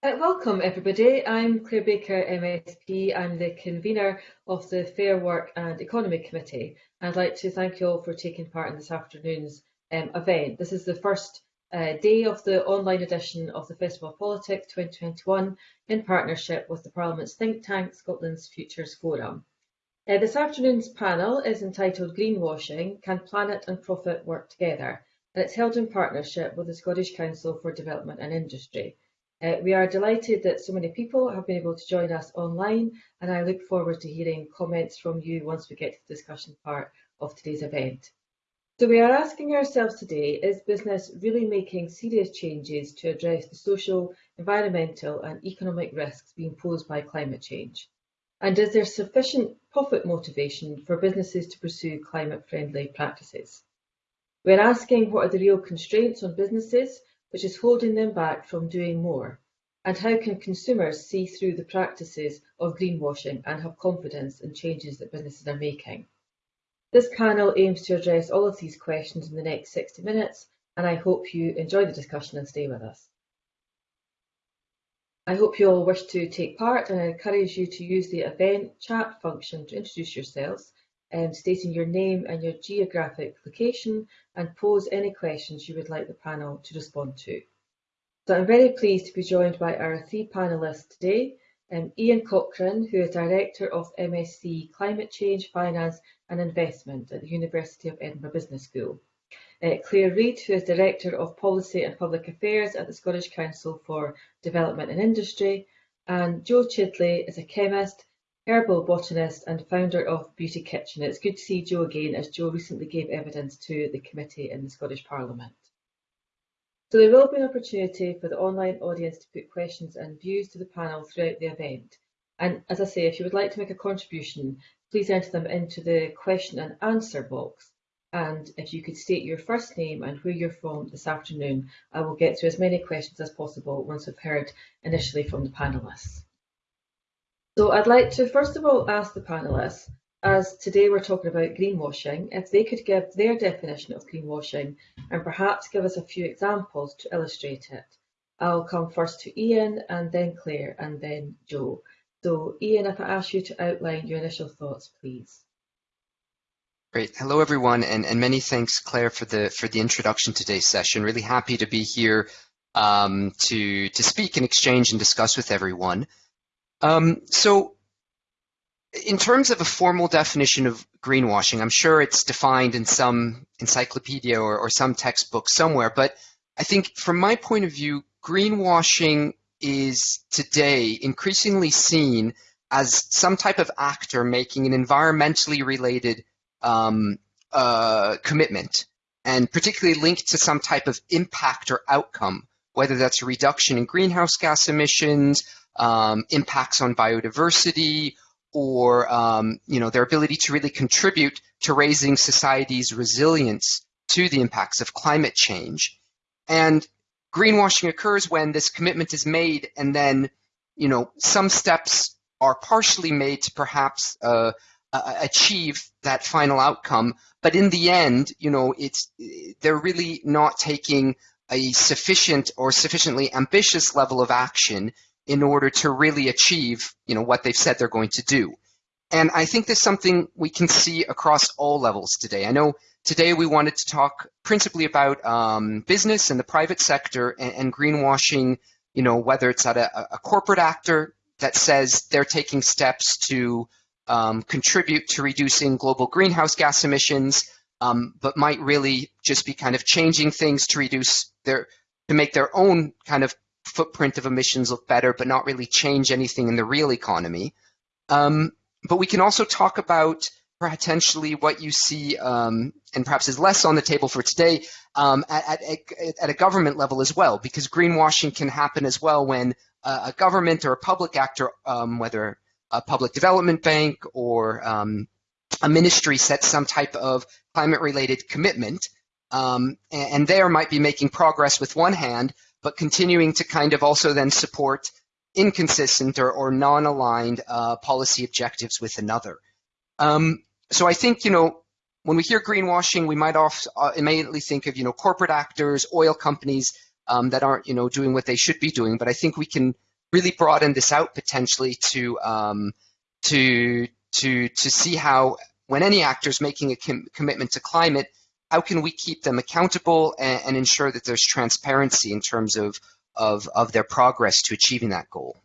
Uh, welcome everybody. I'm Claire Baker, MSP. I'm the convener of the Fair Work and Economy Committee. I'd like to thank you all for taking part in this afternoon's um, event. This is the first uh, day of the online edition of the Festival of Politics 2021 in partnership with the Parliament's think tank, Scotland's Futures Forum. Uh, this afternoon's panel is entitled Greenwashing, Can Planet and Profit Work Together? And it's held in partnership with the Scottish Council for Development and Industry. Uh, we are delighted that so many people have been able to join us online and I look forward to hearing comments from you once we get to the discussion part of today's event. So we are asking ourselves today, is business really making serious changes to address the social, environmental and economic risks being posed by climate change? And is there sufficient profit motivation for businesses to pursue climate friendly practices? We're asking what are the real constraints on businesses which is holding them back from doing more? And how can consumers see through the practices of greenwashing and have confidence in changes that businesses are making? This panel aims to address all of these questions in the next 60 minutes, and I hope you enjoy the discussion and stay with us. I hope you all wish to take part and I encourage you to use the event chat function to introduce yourselves um, stating your name and your geographic location and pose any questions you would like the panel to respond to. So I'm very pleased to be joined by our three panellists today, um, Ian Cochran, who is Director of MSc Climate Change, Finance and Investment at the University of Edinburgh Business School. Uh, Claire Reid, who is Director of Policy and Public Affairs at the Scottish Council for Development and Industry, and Jo Chidley is a chemist herbal botanist and founder of Beauty Kitchen. It's good to see Jo again as Jo recently gave evidence to the committee in the Scottish Parliament. So there will be an opportunity for the online audience to put questions and views to the panel throughout the event. And as I say, if you would like to make a contribution, please enter them into the question and answer box. And if you could state your first name and where you're from this afternoon, I will get through as many questions as possible once we've heard initially from the panellists. So I'd like to first of all ask the panellists, as today we're talking about greenwashing, if they could give their definition of greenwashing and perhaps give us a few examples to illustrate it. I'll come first to Ian and then Claire and then Jo. So Ian, if I ask you to outline your initial thoughts, please. Great. Hello, everyone, and, and many thanks, Claire, for the for the introduction to today's session. Really happy to be here um, to to speak and exchange and discuss with everyone. Um, so in terms of a formal definition of greenwashing, I'm sure it's defined in some encyclopedia or, or some textbook somewhere, but I think from my point of view, greenwashing is today increasingly seen as some type of actor making an environmentally related um, uh, commitment, and particularly linked to some type of impact or outcome, whether that's a reduction in greenhouse gas emissions, um, impacts on biodiversity or um, you know their ability to really contribute to raising society's resilience to the impacts of climate change. And greenwashing occurs when this commitment is made and then you know some steps are partially made to perhaps uh, achieve that final outcome but in the end you know it's they're really not taking a sufficient or sufficiently ambitious level of action in order to really achieve you know what they've said they're going to do. And i think there's something we can see across all levels today. I know today we wanted to talk principally about um, business and the private sector and, and, greenwashing you know whether it's at a, a, corporate actor that says they're taking steps to um, contribute to reducing global greenhouse gas emissions um, but might really just be kind of changing things to reduce their to make their own kind of footprint of emissions look better, but not really change anything in the real economy. Um, but we can also talk about potentially what you see, um, and perhaps is less on the table for today, um, at, at, at, a government level as well, because greenwashing can happen as well when uh, a government or a public actor, um, whether a public development bank or um, a ministry sets some type of climate related commitment, um, and, and there might be making progress with one hand, but continuing to kind of also then support inconsistent or, or non-aligned uh, policy objectives with another. Um, so I think, you know, when we hear greenwashing, we might off, uh, immediately think of, you know, corporate actors, oil companies um, that aren't, you know, doing what they should be doing. But I think we can really broaden this out potentially to um, to to to see how when any actor is making a com commitment to climate, how can we keep them accountable and, and ensure that there's transparency in terms of, of of their progress to achieving that goal?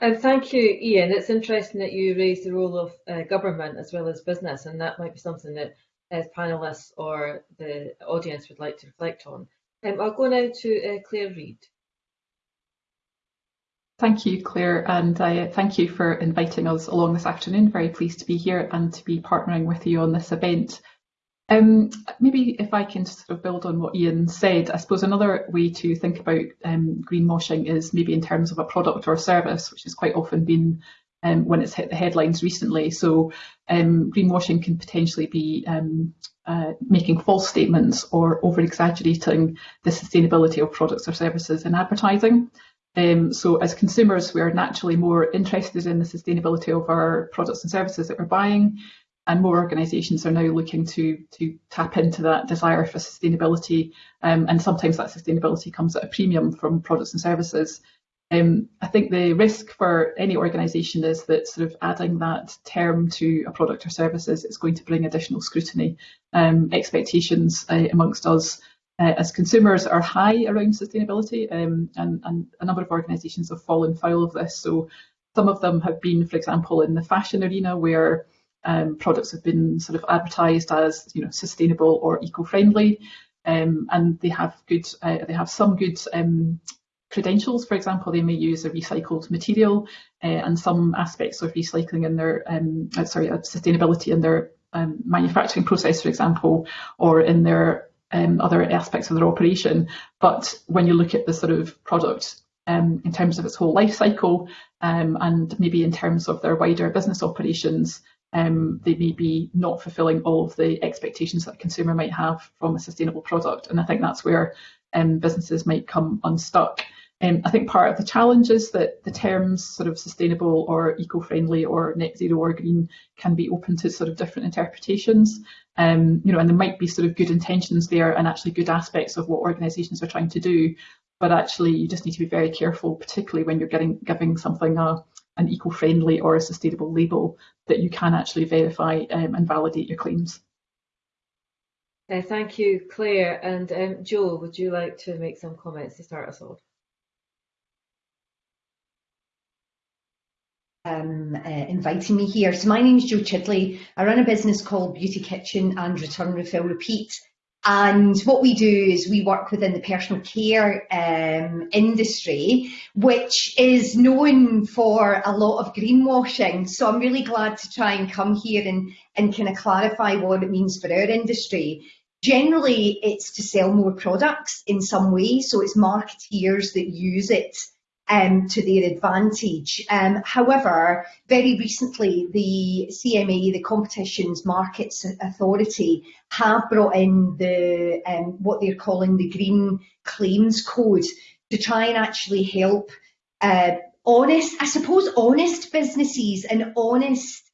And thank you, Ian. It's interesting that you raised the role of uh, government as well as business, and that might be something that as panelists or the audience would like to reflect on. Um, I'll go now to uh, Claire Reid. Thank you, Claire, and uh, thank you for inviting us along this afternoon. Very pleased to be here and to be partnering with you on this event. Um, maybe if I can sort of build on what Ian said, I suppose another way to think about um, greenwashing is maybe in terms of a product or service, which has quite often been um, when it's hit the headlines recently. So um, greenwashing can potentially be um, uh, making false statements or over exaggerating the sustainability of products or services in advertising. Um, so as consumers, we are naturally more interested in the sustainability of our products and services that we're buying, and more organisations are now looking to to tap into that desire for sustainability. Um, and sometimes that sustainability comes at a premium from products and services. Um, I think the risk for any organisation is that sort of adding that term to a product or services is going to bring additional scrutiny. Um, expectations uh, amongst us uh, as consumers are high around sustainability um, and, and, a number of organisations have fallen foul of this. So some of them have been, for example, in the fashion arena where um, products have been sort of advertised as you know sustainable or eco-friendly um, and they have good uh, they have some good um, credentials. For example, they may use a recycled material uh, and some aspects of recycling in their um, uh, sorry sustainability in their um, manufacturing process, for example, or in their um, other aspects of their operation. But when you look at the sort of product um, in terms of its whole life cycle um, and maybe in terms of their wider business operations, um, they may be not fulfilling all of the expectations that a consumer might have from a sustainable product. And I think that's where um, businesses might come unstuck. Um, I think part of the challenge is that the terms sort of sustainable or eco-friendly or net zero or green can be open to sort of different interpretations. Um, you know, and there might be sort of good intentions there and actually good aspects of what organisations are trying to do, but actually you just need to be very careful, particularly when you're getting giving something a, an eco-friendly or a sustainable label, that you can actually verify um, and validate your claims. Uh, thank you, Claire. And um, Jo, would you like to make some comments to start us off? um, uh, inviting me here. So my name is Jo Chidley. I run a business called Beauty Kitchen and Return Refill Repeat. And what we do is we work within the personal care um, industry, which is known for a lot of greenwashing. So I'm really glad to try and come here and, and kind of clarify what it means for our industry. Generally, it's to sell more products in some way. So it's marketeers that use it um, to their advantage. Um, however, very recently, the CMA, the Competitions Markets Authority, have brought in the um, what they're calling the Green Claims Code to try and actually help uh, honest, I suppose, honest businesses and honest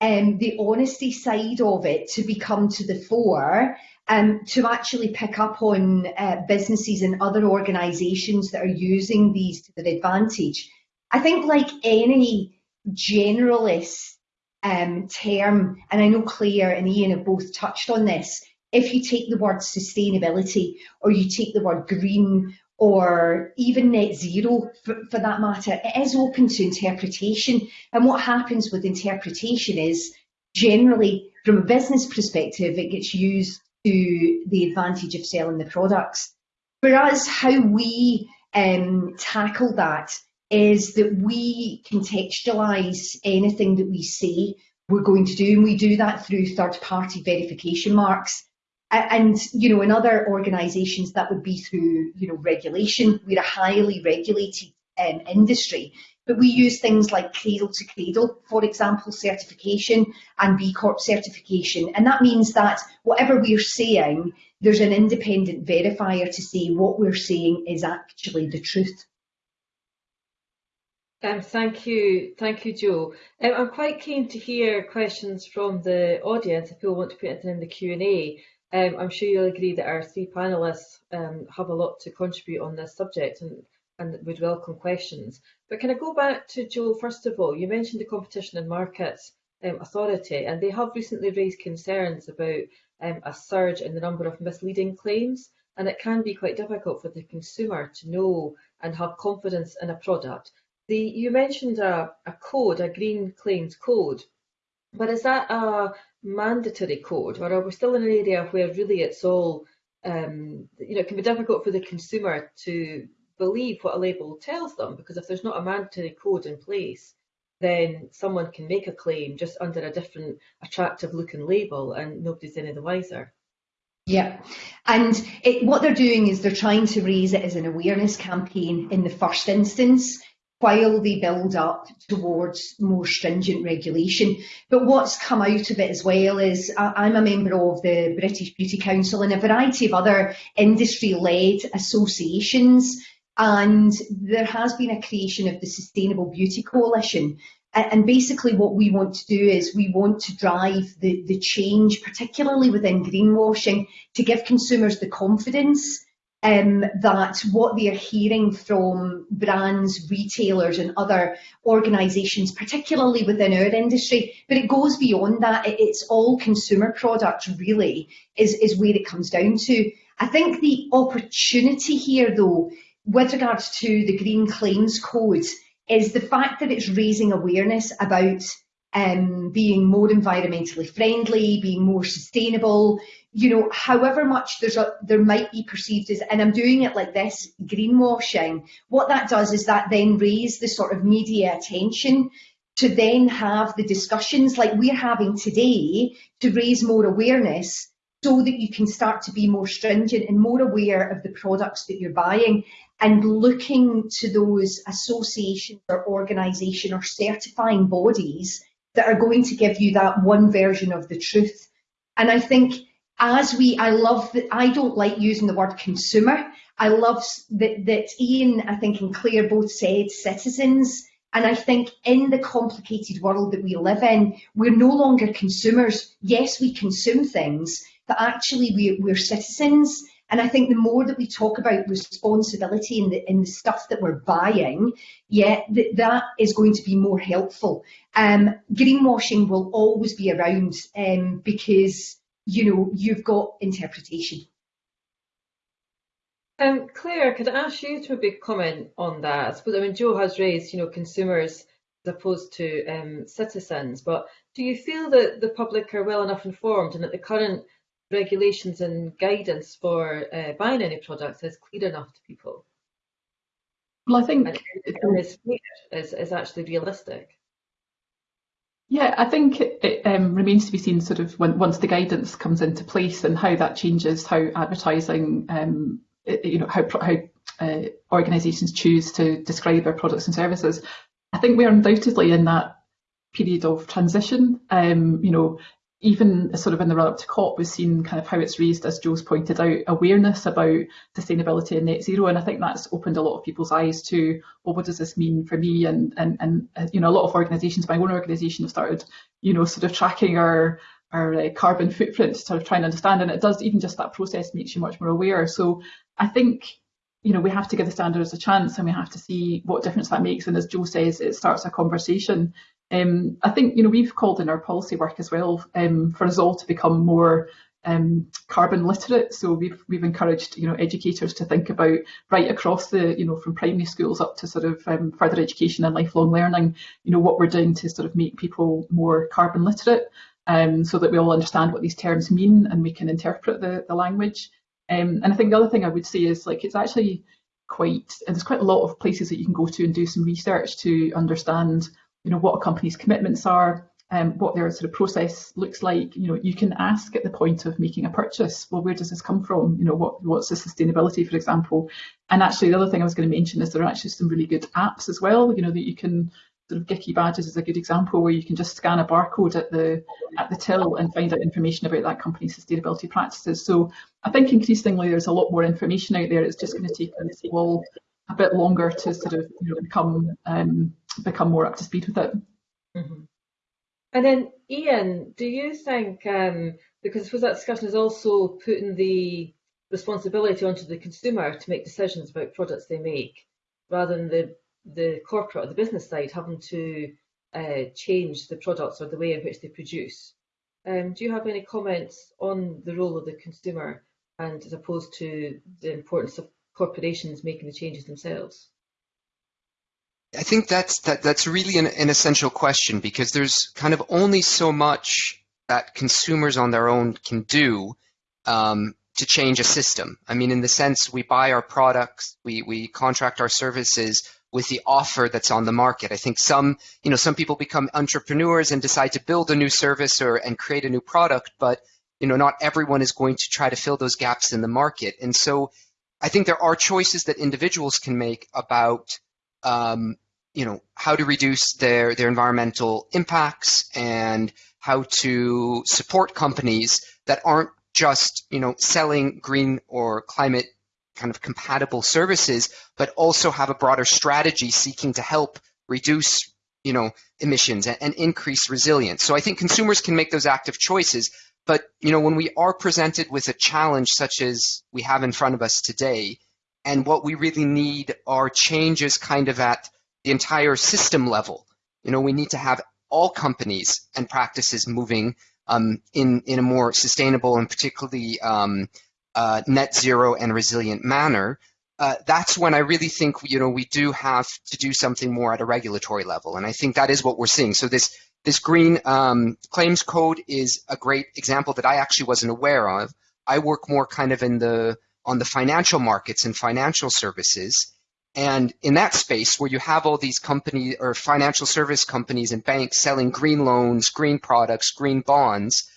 um, the honesty side of it to become to the fore um, to actually pick up on uh, businesses and other organisations that are using these to their advantage. I think like any generalist um, term, and I know Claire and Ian have both touched on this, if you take the word sustainability or you take the word green or even net zero for, for, that matter, it is open to interpretation. And what happens with interpretation is generally, from a business perspective, it gets used to the advantage of selling the products. For us, how we um, tackle that is that we contextualise anything that we say we're going to do, and we do that through third-party verification marks. And you know, in other organisations, that would be through you know regulation. We're a highly regulated um, industry, but we use things like cradle to cradle, for example, certification and B Corp certification. And that means that whatever we're saying, there's an independent verifier to say what we're saying is actually the truth. Um, thank you, thank you, Jo. Um, I'm quite keen to hear questions from the audience if people want to put it in the Q&A. Um, I'm sure you'll agree that our three panellists um, have a lot to contribute on this subject and and would welcome questions. But can I go back to Joel, first of all, you mentioned the Competition and Markets um, Authority, and they have recently raised concerns about um, a surge in the number of misleading claims, and it can be quite difficult for the consumer to know and have confidence in a product. The, you mentioned a, a code, a green claims code, but is that a mandatory code, or are we still in an area where really it's all, um, you know, it can be difficult for the consumer to believe what a label tells them, because if there's not a mandatory code in place, then someone can make a claim just under a different attractive looking label and nobody's any the wiser. Yeah, and it, what they're doing is they're trying to raise it as an awareness campaign in the first instance while they build up towards more stringent regulation. But what's come out of it as well is I'm a member of the British Beauty Council and a variety of other industry-led associations and there has been a creation of the Sustainable Beauty Coalition. And basically what we want to do is we want to drive the, the change, particularly within greenwashing, to give consumers the confidence um, that what they are hearing from brands, retailers and other organisations, particularly within our industry, but it goes beyond that. It's all consumer products really is, is where it comes down to. I think the opportunity here though, with regards to the Green Claims Code, is the fact that it's raising awareness about um, being more environmentally friendly, being more sustainable, you know, however much there's a, there might be perceived as, and I'm doing it like this, greenwashing, what that does is that then raise the sort of media attention to then have the discussions like we're having today to raise more awareness so that you can start to be more stringent and more aware of the products that you're buying and looking to those associations or organisation or certifying bodies that are going to give you that one version of the truth. And I think as we, I love that, I don't like using the word consumer. I love that, that Ian, I think, and Claire both said citizens. And I think in the complicated world that we live in, we're no longer consumers. Yes, we consume things, but actually we, we're citizens. And I think the more that we talk about responsibility in the in the stuff that we're buying, yeah, th that is going to be more helpful. Um, greenwashing will always be around um, because you know, you've got interpretation. Um, Claire, could I ask you to maybe comment on that? I suppose, I mean, Jo has raised, you know, consumers as opposed to um, citizens, but do you feel that the public are well enough informed and that the current regulations and guidance for uh, buying any products is clear enough to people? Well, I think and, and is, is, is actually realistic. Yeah, I think it, it um, remains to be seen sort of when, once the guidance comes into place and how that changes how advertising, um, you know, how, how uh, organisations choose to describe their products and services. I think we are undoubtedly in that period of transition. Um, you know, even sort of in the run up to COP, we've seen kind of how it's raised, as Jo's pointed out, awareness about sustainability and net zero. And I think that's opened a lot of people's eyes to, well, what does this mean for me? And, and, and uh, you know, a lot of organisations, my own organisation have started, you know, sort of tracking our, our uh, carbon footprint, to sort of trying to understand. And it does, even just that process makes you much more aware. So I think, you know, we have to give the standards a chance and we have to see what difference that makes. And as Jo says, it starts a conversation um, I think you know we've called in our policy work as well um, for us all to become more um, carbon literate. So we've we've encouraged you know educators to think about right across the you know from primary schools up to sort of um, further education and lifelong learning. You know what we're doing to sort of make people more carbon literate, um, so that we all understand what these terms mean and we can interpret the the language. Um, and I think the other thing I would say is like it's actually quite and there's quite a lot of places that you can go to and do some research to understand you know, what a company's commitments are, um, what their sort of process looks like. You know, you can ask at the point of making a purchase, well, where does this come from? You know, what what's the sustainability, for example? And actually, the other thing I was going to mention is there are actually some really good apps as well. You know, that you can of Giki Badges is a good example where you can just scan a barcode at the at the till and find out information about that company's sustainability practices. So I think increasingly there's a lot more information out there. It's just going to take us all a bit longer to sort of you know, become um, become more up to speed with it. Mm-hmm. And then, Ian, do you think, um, because I suppose that discussion is also putting the responsibility onto the consumer to make decisions about products they make, rather than the, the corporate or the business side having to uh, change the products or the way in which they produce. Um, do you have any comments on the role of the consumer and as opposed to the importance of corporations making the changes themselves? I think that's that that's really an, an essential question because there's kind of only so much that consumers on their own can do um, to change a system. I mean, in the sense we buy our products, we we contract our services with the offer that's on the market. I think some you know some people become entrepreneurs and decide to build a new service or and create a new product, but you know not everyone is going to try to fill those gaps in the market. And so I think there are choices that individuals can make about um, you know how to reduce their their environmental impacts and how to support companies that aren't just you know selling green or climate kind of compatible services, but also have a broader strategy seeking to help reduce you know emissions and, and increase resilience. So I think consumers can make those active choices. But you know when we are presented with a challenge such as we have in front of us today, and what we really need are changes kind of at the entire system level. You know, we need to have all companies and practices moving um, in in a more sustainable and particularly um, uh, net zero and resilient manner. Uh, that's when I really think you know we do have to do something more at a regulatory level, and I think that is what we're seeing. So this this green um, claims code is a great example that I actually wasn't aware of. I work more kind of in the on the financial markets and financial services, and in that space where you have all these companies or financial service companies and banks selling green loans, green products, green bonds,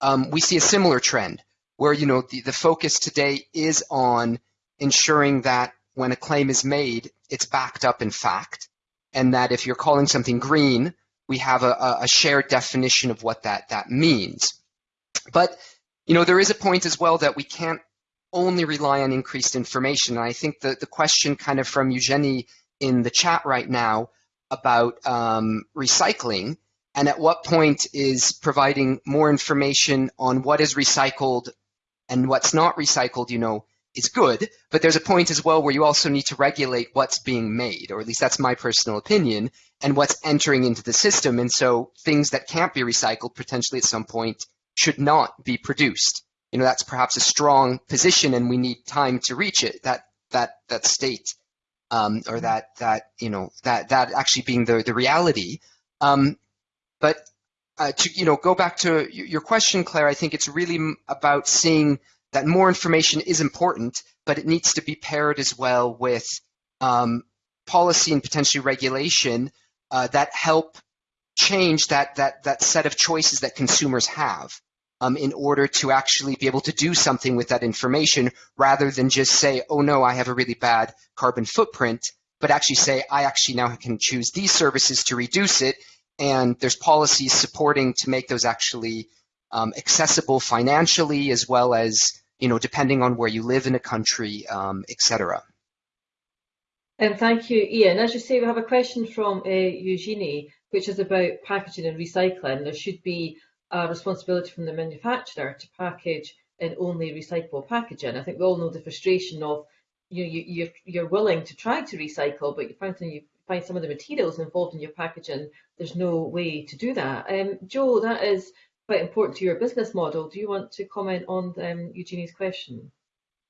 um, we see a similar trend where you know the, the focus today is on ensuring that when a claim is made, it's backed up in fact, and that if you're calling something green, we have a, a shared definition of what that that means. But you know there is a point as well that we can't only rely on increased information. And I think the, the question kind of from Eugenie in the chat right now about um, recycling and at what point is providing more information on what is recycled and what's not recycled, you know, is good, but there's a point as well where you also need to regulate what's being made, or at least that's my personal opinion, and what's entering into the system. And so things that can't be recycled potentially at some point should not be produced you know that's perhaps a strong position and we need time to reach it that that that state um, or that that you know that that actually being the the reality um, but uh, to you know go back to your question claire i think it's really about seeing that more information is important but it needs to be paired as well with um, policy and potentially regulation uh, that help change that that that set of choices that consumers have um, in order to actually be able to do something with that information rather than just say, oh no, I have a really bad carbon footprint, but actually say, I actually now can choose these services to reduce it. And there's policies supporting to make those actually um, accessible financially as well as, you know, depending on where you live in a country, um, etc. And thank you, Ian. As you say, we have a question from uh, Eugenie, which is about packaging and recycling. There should be a responsibility from the manufacturer to package in only recyclable packaging. I think we all know the frustration of you know, you, you're, you're willing to try to recycle, but you find, you find some of the materials involved in your packaging, there's no way to do that. Um, Jo, that is quite important to your business model. Do you want to comment on um, Eugenie's question?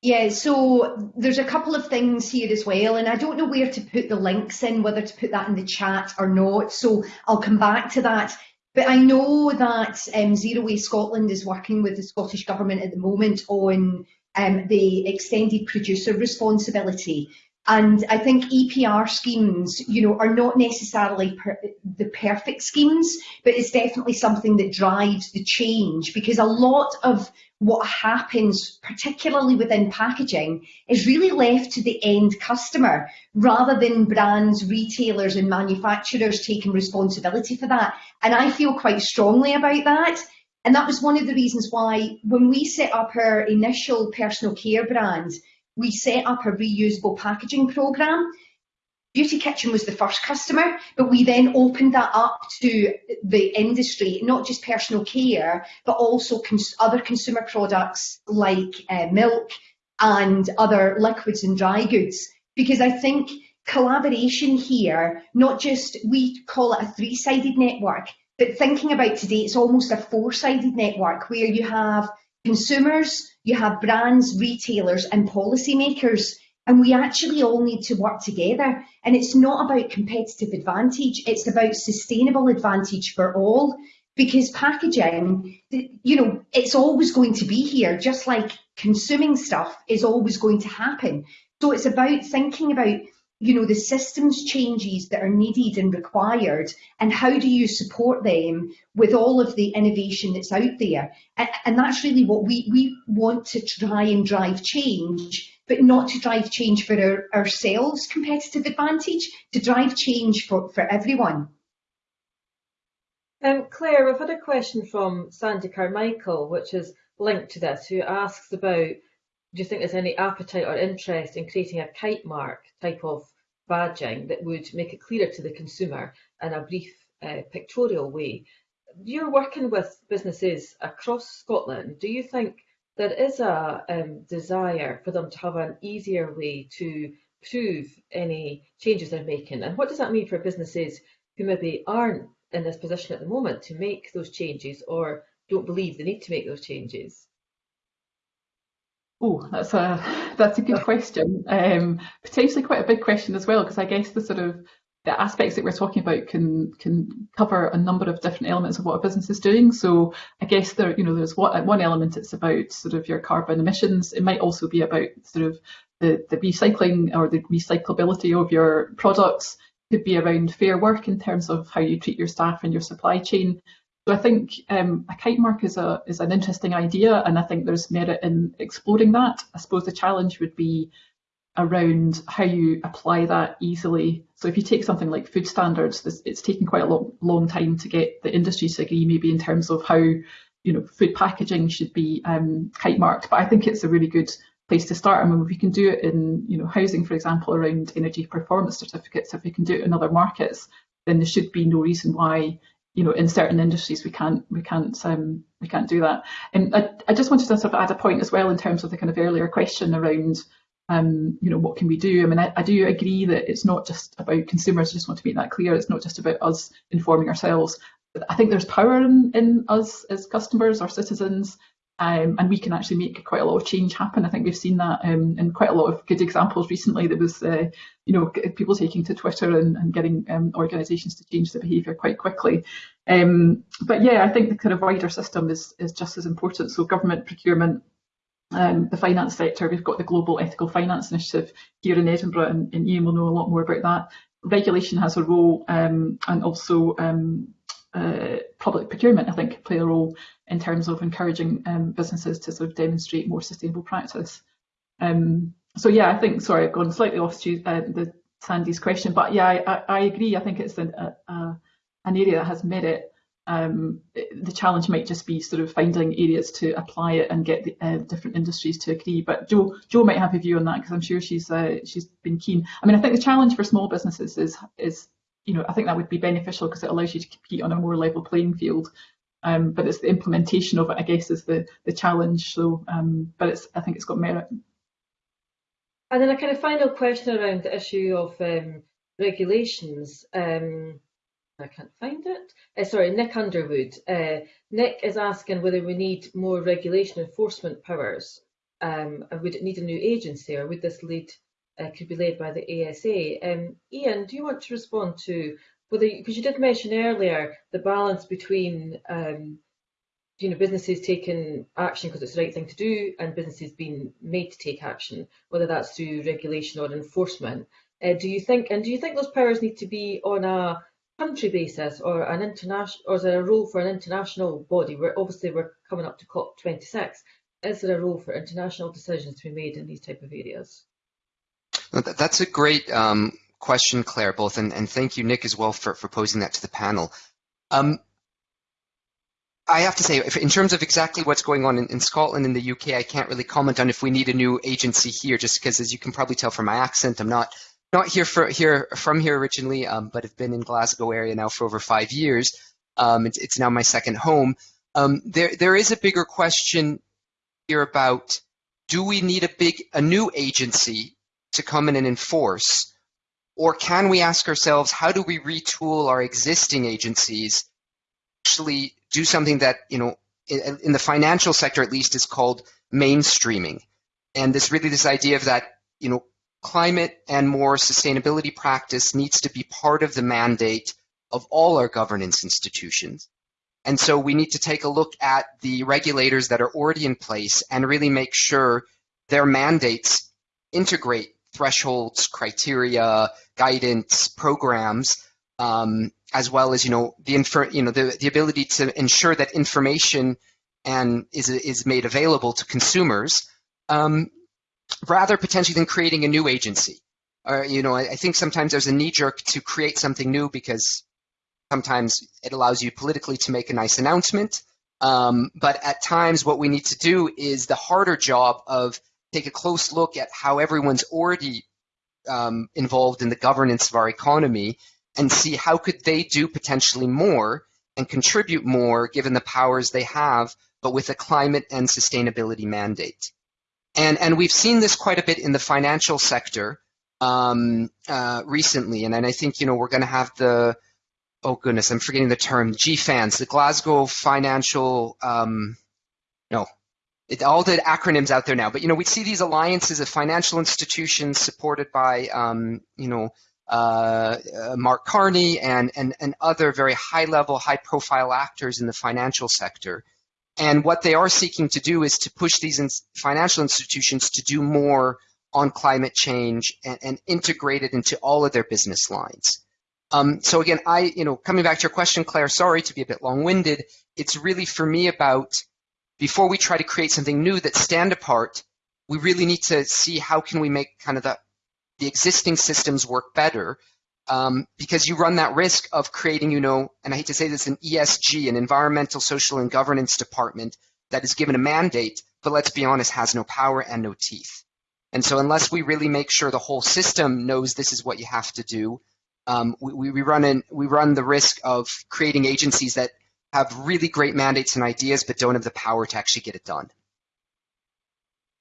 Yeah, so there's a couple of things here as well, and I don't know where to put the links in, whether to put that in the chat or not. So I'll come back to that. But I know that um, Zero Waste Scotland is working with the Scottish Government at the moment on um, the extended producer responsibility. And I think EPR schemes, you know, are not necessarily per the perfect schemes, but it's definitely something that drives the change because a lot of what happens, particularly within packaging, is really left to the end customer rather than brands, retailers and manufacturers taking responsibility for that. And I feel quite strongly about that. And that was one of the reasons why when we set up our initial personal care brand, we set up a reusable packaging programme. Beauty Kitchen was the first customer, but we then opened that up to the industry, not just personal care, but also cons other consumer products like uh, milk and other liquids and dry goods. Because I think collaboration here, not just, we call it a three-sided network, but thinking about today, it's almost a four-sided network where you have consumers, you have brands, retailers and policymakers and we actually all need to work together. And it's not about competitive advantage, it's about sustainable advantage for all. Because packaging, you know, it's always going to be here, just like consuming stuff is always going to happen. So it's about thinking about, you know, the systems changes that are needed and required, and how do you support them with all of the innovation that's out there. And that's really what we, we want to try and drive change but not to drive change for our, ourselves competitive advantage, to drive change for, for everyone. Um, Claire, we've had a question from Sandy Carmichael, which is linked to this, who asks about, do you think there's any appetite or interest in creating a kite mark type of badging that would make it clearer to the consumer in a brief uh, pictorial way? You're working with businesses across Scotland. Do you think there is a um, desire for them to have an easier way to prove any changes they're making. And what does that mean for businesses who maybe aren't in this position at the moment to make those changes or don't believe they need to make those changes? Oh, that's a that's a good question. Um, potentially quite a big question as well, because I guess the sort of the aspects that we're talking about can can cover a number of different elements of what a business is doing. So I guess there, you know, there's what, one element it's about sort of your carbon emissions. It might also be about sort of the, the recycling or the recyclability of your products. Could be around fair work in terms of how you treat your staff and your supply chain. So I think um, a kite mark is a is an interesting idea, and I think there's merit in exploring that. I suppose the challenge would be around how you apply that easily. So if you take something like food standards, this, it's taken quite a long, long time to get the industry to agree maybe in terms of how you know food packaging should be um, kite marked. But I think it's a really good place to start. I mean, if we can do it in you know housing, for example, around energy performance certificates, if we can do it in other markets, then there should be no reason why you know in certain industries we can't we can't um, we can't do that. And I, I just wanted to sort of add a point as well in terms of the kind of earlier question around um, you know, what can we do? I mean, I, I, do agree that it's not just about consumers. I just want to make that clear. It's not just about us informing ourselves. I think there's power in, in us as customers or citizens, um, and we can actually make quite a lot of change happen. I think we've seen that um, in quite a lot of good examples recently. There was, uh, you know, people taking to Twitter and, and getting um, organisations to change their behaviour quite quickly. Um, but yeah, I think the kind of wider system is is just as important. So government procurement um, the finance sector. We've got the Global Ethical Finance Initiative here in Edinburgh, and, and Ian will know a lot more about that. Regulation has a role, um, and also uh, public procurement, I think, play a role in terms of encouraging um, businesses to sort of demonstrate more sustainable practice. Um, so yeah, I think, sorry, I've gone slightly off to uh, the Sandy's question, but yeah, I, I, agree. I think it's an, a, a, an area that has merit um, the challenge might just be sort of finding areas to apply it and get the, uh, different industries to agree. But Jo, Jo might have a view on that because I'm sure she's uh, she's been keen. I mean, I think the challenge for small businesses is is you know I think that would be beneficial because it allows you to compete on a more level playing field. Um, but it's the implementation of it, I guess, is the the challenge. So, um, but it's I think it's got merit. And then a kind of final question around the issue of um, regulations. Um, I can't find it. Uh, sorry, Nick Underwood. Uh, Nick is asking whether we need more regulation enforcement powers. Um, would it need a new agency or would this lead, uh, could be led by the ASA? Um, Ian, do you want to respond to whether, because you did mention earlier the balance between um, you know, businesses taking action because it's the right thing to do and businesses being made to take action, whether that's through regulation or enforcement. Uh, do you think, and do you think those powers need to be on a country basis or an international, or is there a role for an international body? Where obviously we're coming up to COP26. Is there a role for international decisions to be made in these type of areas? That's a great um, question, Claire, both, and, and, thank you, Nick, as well, for, for posing that to the panel. Um, I have to say, in terms of exactly what's going on in, in, Scotland and the UK, I can't really comment on if we need a new agency here, just because, as you can probably tell from my accent, I'm not not here for here from here originally, um, but have been in Glasgow area now for over five years. Um, it's, it's, now my second home. Um, there there is a bigger question here about do we need a big a new agency to come in and enforce, Or can we ask ourselves, how do we retool our existing agencies actually do something that, you know, in, in the financial sector at least is called mainstreaming. And this really this idea of that, you know, climate and more sustainability practice needs to be part of the mandate of all our governance institutions. And so we need to take a look at the regulators that are already in place and really make sure their mandates integrate thresholds, criteria, guidance, programs, um, as well as you know the infer, you know the, the ability to ensure that information and is is made available to consumers, um, rather potentially than creating a new agency. Or you know, I, I think sometimes there's a knee jerk to create something new because sometimes it allows you politically to make a nice announcement. Um, but at times, what we need to do is the harder job of take a close look at how everyone's already um, involved in the governance of our economy and see how could they do potentially more and contribute more given the powers they have, but with a climate and sustainability mandate. And, and we've seen this quite a bit in the financial sector um, uh, recently, and, and I think you know we're going to have the oh goodness, I'm forgetting the term GFANZ, the Glasgow Financial um, no it, all the acronyms out there now. But you know, we see these alliances of financial institutions supported by um, you know uh, uh, Mark Carney and, and and other very high level, high profile actors in the financial sector. And what they are seeking to do is to push these in financial institutions to do more on climate change and, and integrate it into all of their business lines. Um, so again, I, you know, coming back to your question, Claire, sorry to be a bit long-winded. It's really for me about before we try to create something new that stand apart, we really need to see how can we make kind of the, the existing systems work better um, because you run that risk of creating, you know, and I hate to say this, an ESG, an environmental, social, and governance department that is given a mandate, but let's be honest, has no power and no teeth. And so unless we really make sure the whole system knows this is what you have to do, um, we, we, run in, we run the risk of creating agencies that have really great mandates and ideas, but don't have the power to actually get it done.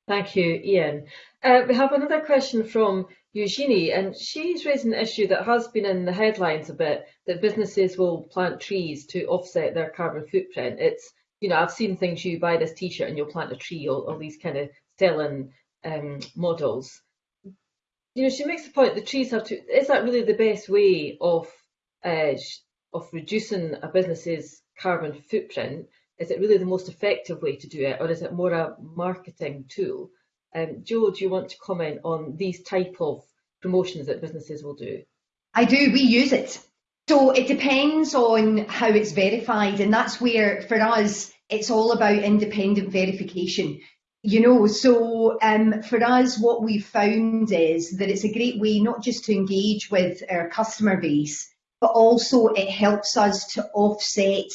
Thank you, Ian. Uh, we have another question from Eugenie, and she's raised an issue that has been in the headlines a bit, that businesses will plant trees to offset their carbon footprint. It's, you know, I've seen things, you buy this t-shirt and you'll plant a tree, all, all these kind of selling um, models. You know, she makes the point the trees have to, is that really the best way of, uh, of reducing a business's carbon footprint? Is it really the most effective way to do it, or is it more a marketing tool? Um, Jo, do you want to comment on these type of promotions that businesses will do? I do. We use it. So it depends on how it's verified, and that's where for us it's all about independent verification. You know, so um, for us, what we've found is that it's a great way not just to engage with our customer base, but also it helps us to offset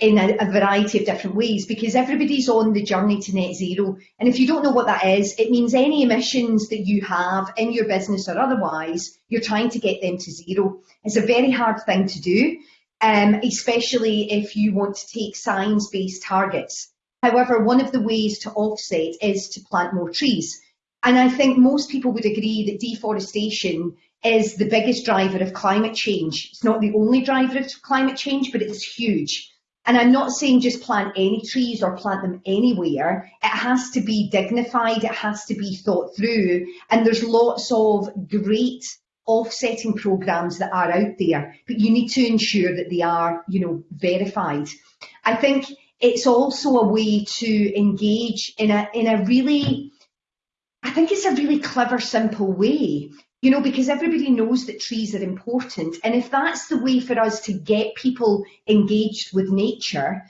in a, a, variety of different ways because everybody's on the journey to net zero. And if you don't know what that is, it means any emissions that you have in your business or otherwise, you're trying to get them to zero. It's a very hard thing to do, um, especially if you want to take science-based targets. However, one of the ways to offset is to plant more trees. And I think most people would agree that deforestation is the biggest driver of climate change. It's not the only driver of climate change, but it's huge. And I'm not saying just plant any trees or plant them anywhere. It has to be dignified, it has to be thought through. And there's lots of great offsetting programs that are out there, but you need to ensure that they are, you know, verified. I think it's also a way to engage in a in a really I think it's a really clever, simple way you know, because everybody knows that trees are important. And if that's the way for us to get people engaged with nature,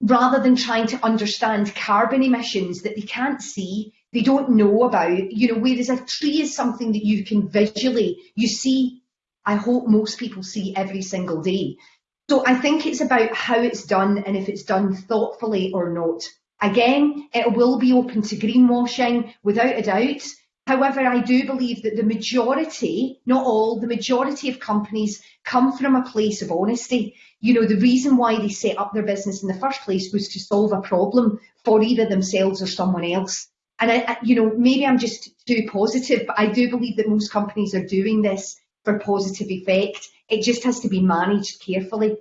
rather than trying to understand carbon emissions that they can't see, they don't know about, you know, whereas a tree is something that you can visually, you see, I hope most people see every single day. So I think it's about how it's done and if it's done thoughtfully or not. Again, it will be open to greenwashing without a doubt. However, I do believe that the majority, not all, the majority of companies come from a place of honesty. You know, the reason why they set up their business in the first place was to solve a problem for either themselves or someone else. And I, I, you know, maybe I'm just too positive, but I do believe that most companies are doing this for positive effect. It just has to be managed carefully.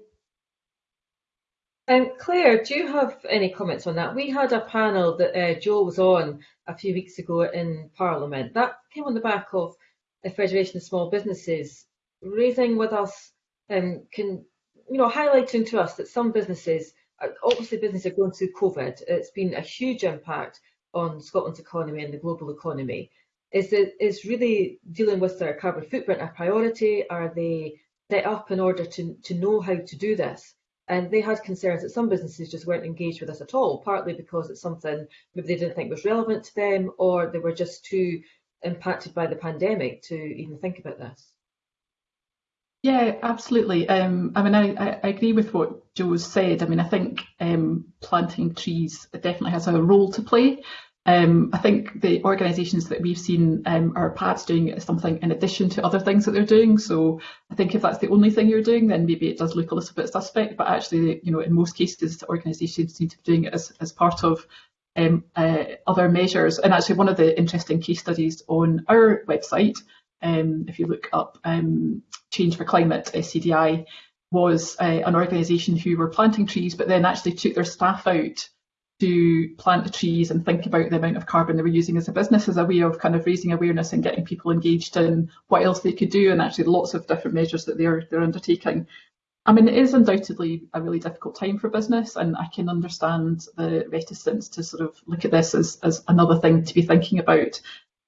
Um, Claire, do you have any comments on that? We had a panel that uh, Jo was on a few weeks ago in Parliament. That came on the back of the Federation of Small Businesses raising with us, um, can you know, highlighting to us that some businesses, uh, obviously businesses are going through COVID. It's been a huge impact on Scotland's economy and the global economy. Is it is really dealing with their carbon footprint a priority? Are they set up in order to to know how to do this? And they had concerns that some businesses just weren't engaged with this at all, partly because it's something maybe they didn't think was relevant to them, or they were just too impacted by the pandemic to even think about this. Yeah, absolutely. Um, I mean, I, I, agree with what Jo said. I mean, I think um, planting trees definitely has a role to play. Um, I think the organisations that we've seen um, are perhaps doing something in addition to other things that they're doing. So I think if that's the only thing you're doing, then maybe it does look a little bit suspect. But actually, you know, in most cases, organisations seem to be doing it as, as part of um, uh, other measures. And actually, one of the interesting case studies on our website, um, if you look up um, Change for Climate, SCDI, was uh, an organisation who were planting trees, but then actually took their staff out to plant the trees and think about the amount of carbon they were using as a business as a way of kind of raising awareness and getting people engaged in what else they could do and actually lots of different measures that they're they're undertaking. I mean, it is undoubtedly a really difficult time for business, and I can understand the reticence to sort of look at this as, as another thing to be thinking about.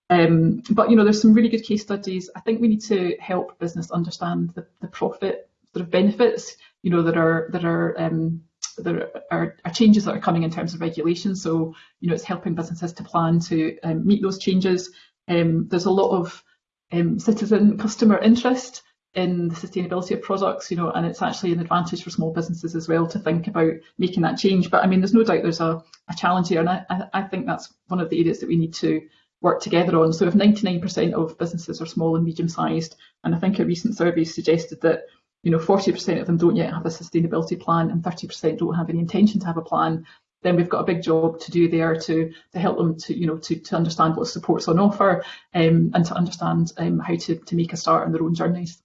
Um, but you know, there's some really good case studies. I think we need to help business understand the, the profit sort of benefits. You know, that are that are um, there are, are, changes that are coming in terms of regulation. So, you know, it's helping businesses to plan to um, meet those changes. Um, there's a lot of um, citizen customer interest in the sustainability of products, you know, and it's actually an advantage for small businesses as well to think about making that change. But I mean, there's no doubt there's a, a challenge here, and I, I think that's one of the areas that we need to work together on. So if 99% of businesses are small and medium sized, and I think a recent survey suggested that you know, 40% of them don't yet have a sustainability plan and 30% don't have any intention to have a plan, then we've got a big job to do there to to help them to you know to, to understand what support's on offer um, and to understand um, how to, to make a start on their own journeys.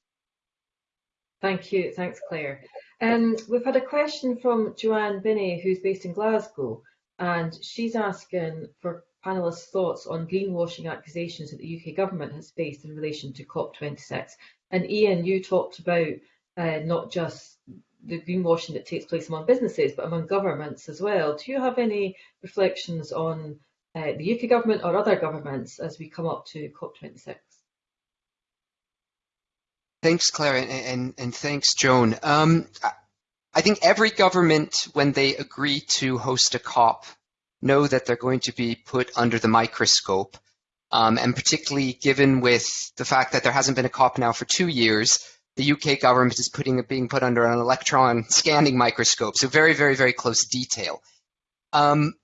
Thank you, thanks Claire. Um, we've had a question from Joanne Binney who's based in Glasgow and she's asking for panelists' thoughts on greenwashing accusations that the UK government has faced in relation to COP26. And Ian, you talked about uh, not just the greenwashing that takes place among businesses, but among governments as well. Do you have any reflections on uh, the UK government or other governments as we come up to COP26? Thanks, Claire, and, and, and thanks, Joan. Um, I think every government, when they agree to host a COP, know that they're going to be put under the microscope. Um, and particularly given with the fact that there hasn't been a COP now for two years, the UK government is putting being put under an electron scanning microscope. So very, very, very close detail. Um,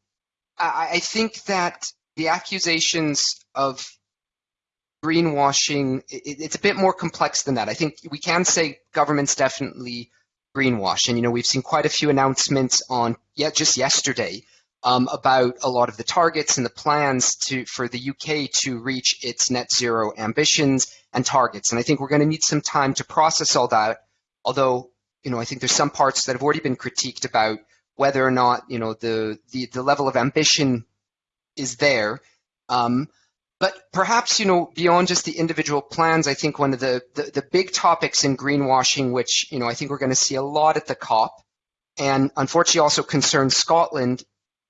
I, I think that the accusations of greenwashing, it, it's a bit more complex than that. I think we can say governments definitely greenwash. And, you know, we've seen quite a few announcements on, yeah, just yesterday um, about a lot of the targets and the plans to for the UK to reach its net zero ambitions and targets. And I think we're going to need some time to process all that. Although, you know, I think there's some parts that have already been critiqued about whether or not, you know, the the, the level of ambition is there. Um, but perhaps, you know, beyond just the individual plans, I think one of the, the, the big topics in greenwashing, which, you know, I think we're going to see a lot at the COP, and unfortunately also concerns Scotland,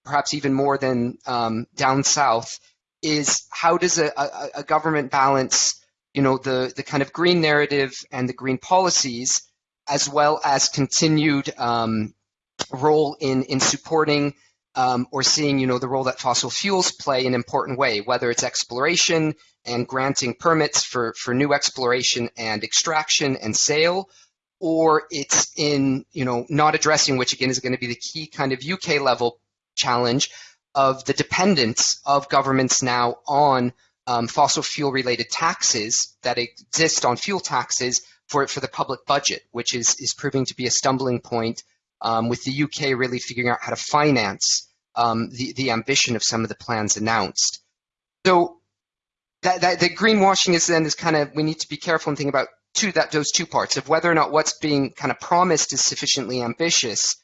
perhaps even more than um, down south, is how does a, a, a, government balance, you know, the, the kind of green narrative and the green policies, as well as continued um, role in, in supporting um, or seeing, you know, the role that fossil fuels play in an important way, whether it's exploration and granting permits for, for new exploration and extraction and sale, or it's in, you know, not addressing, which again is going to be the key kind of UK level challenge of the dependence of governments now on um, fossil fuel related taxes that exist on fuel taxes for, for the public budget, which is, is proving to be a stumbling point um, with the UK really figuring out how to finance um, the, the ambition of some of the plans announced. So that, that the greenwashing is then is kind of we need to be careful and think about to that those two parts of whether or not what's being kind of promised is sufficiently ambitious,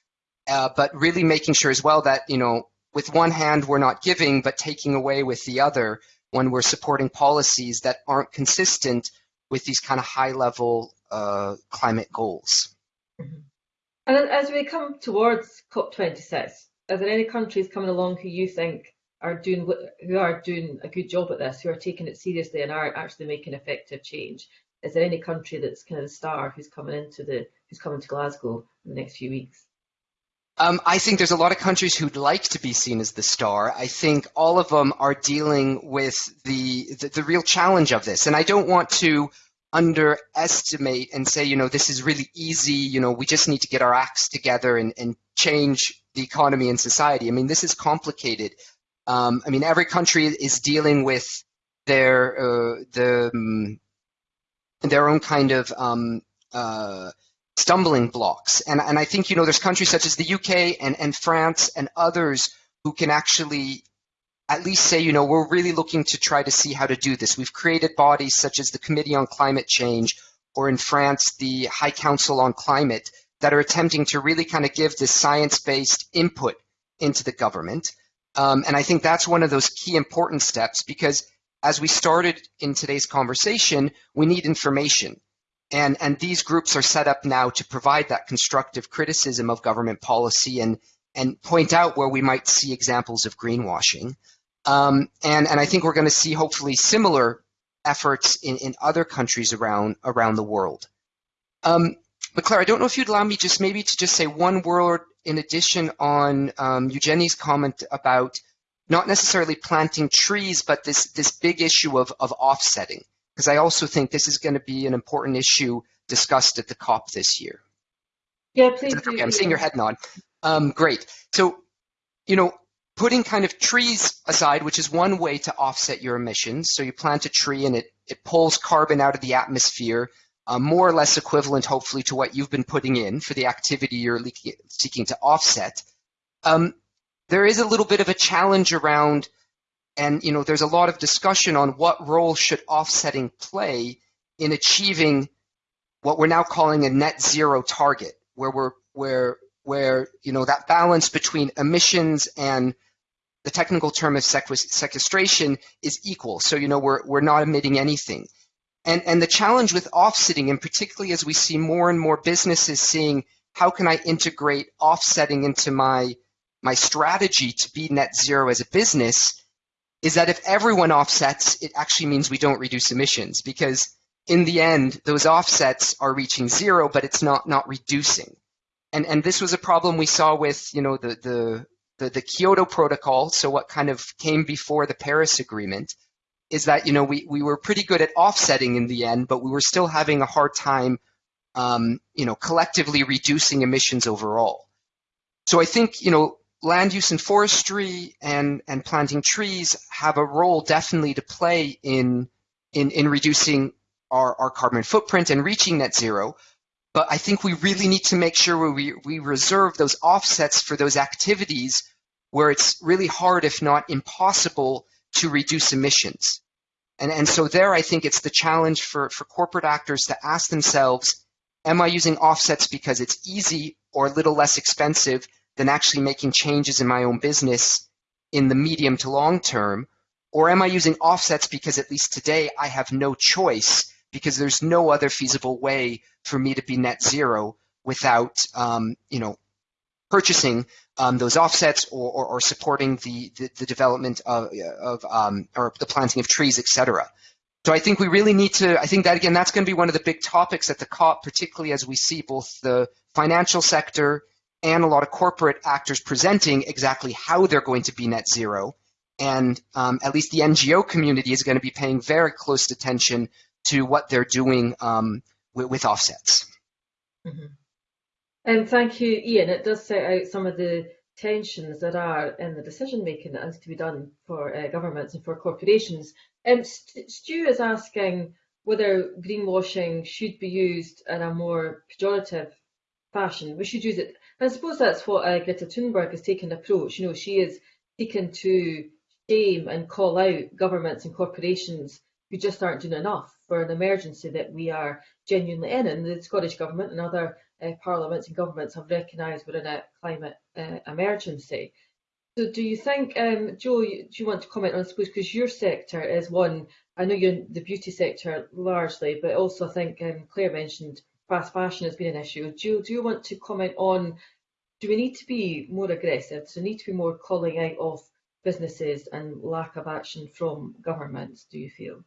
uh, but really making sure as well that you know with one hand we're not giving but taking away with the other when we're supporting policies that aren't consistent with these kind of high level uh, climate goals. Mm-hmm. And as we come towards COP26, are there any countries coming along who you think are doing who are doing a good job at this, who are taking it seriously and are actually making effective change? Is there any country that's kind of the star who's coming into the who's coming to Glasgow in the next few weeks? Um, I think there's a lot of countries who'd like to be seen as the star. I think all of them are dealing with the, the, the real challenge of this, and I don't want to underestimate and say, you know, this is really easy. You know, we just need to get our acts together and, and change the economy and society. I mean, this is complicated. Um, I mean, every country is dealing with their uh, the um, their own kind of um, uh, stumbling blocks. And, and I think, you know, there's countries such as the UK and, and France and others who can actually at least say, you know, we're really looking to try to see how to do this. We've created bodies such as the Committee on Climate Change or in France, the High Council on Climate that are attempting to really kind of give this science-based input into the government. Um, and I think that's one of those key important steps because as we started in today's conversation, we need information. And, and these groups are set up now to provide that constructive criticism of government policy and, and point out where we might see examples of greenwashing. Um, and, and I think we're going to see hopefully similar efforts in, in other countries around, around the world. Um, but Claire, I don't know if you'd allow me just maybe to just say one word in addition on um, Eugenie's comment about not necessarily planting trees, but this, this big issue of, of offsetting because I also think this is going to be an important issue discussed at the COP this year. Yeah, please. Okay, I'm seeing your head nod. Um, great. So, you know, putting kind of trees aside, which is one way to offset your emissions. So you plant a tree and it, it pulls carbon out of the atmosphere, uh, more or less equivalent, hopefully, to what you've been putting in for the activity you're seeking to offset. Um, there is a little bit of a challenge around and you know, there's a lot of discussion on what role should offsetting play in achieving what we're now calling a net zero target, where we're where where you know that balance between emissions and the technical term of sequestration is equal. So you know we're we're not emitting anything. And and the challenge with offsetting, and particularly as we see more and more businesses seeing how can I integrate offsetting into my my strategy to be net zero as a business, is that if everyone offsets, it actually means we don't reduce emissions because in the end, those offsets are reaching zero, but it's not not reducing. And and this was a problem we saw with you know the the the, the Kyoto Protocol. So what kind of came before the Paris Agreement is that you know we we were pretty good at offsetting in the end, but we were still having a hard time um, you know collectively reducing emissions overall. So I think you know land use and forestry and, and planting trees have a role definitely to play in, in, in reducing our, our carbon footprint and reaching net zero. But I think we really need to make sure we, we reserve those offsets for those activities where it's really hard, if not impossible, to reduce emissions. And, and so there, I think it's the challenge for, for corporate actors to ask themselves, am I using offsets because it's easy or a little less expensive than actually making changes in my own business in the medium to long term? Or am I using offsets because at least today I have no choice because there's no other feasible way for me to be net zero without, um, you know, purchasing um, those offsets or, or, or supporting the, the, the, development of, of um, or the planting of trees, etc. So I think we really need to, I think that again, that's going to be one of the big topics at the COP, particularly as we see both the financial sector and a lot of corporate actors presenting exactly how they're going to be net zero. And um, at least the NGO community is going to be paying very close attention to what they're doing um, with, with, offsets. Mm-hmm. And thank you, Ian. It does set out some of the tensions that are in the decision making that has to be done for uh, governments and for corporations. Um, Stu is asking whether greenwashing should be used in a more pejorative fashion. We should use it I suppose that's what uh, Greta Thunberg has taken approach. You know, she is seeking to shame and call out governments and corporations who just aren't doing enough for an emergency that we are genuinely in. And the Scottish Government and other uh, parliaments and governments have recognised we're in a climate uh, emergency. So do you think, um, Jo, do you want to comment on this, because your sector is one, I know you're in the beauty sector largely, but also I think um, Claire mentioned fast fashion has been an issue. Jo, do you want to comment on, do we need to be more aggressive? So need to be more calling out of businesses and lack of action from governments, do you feel?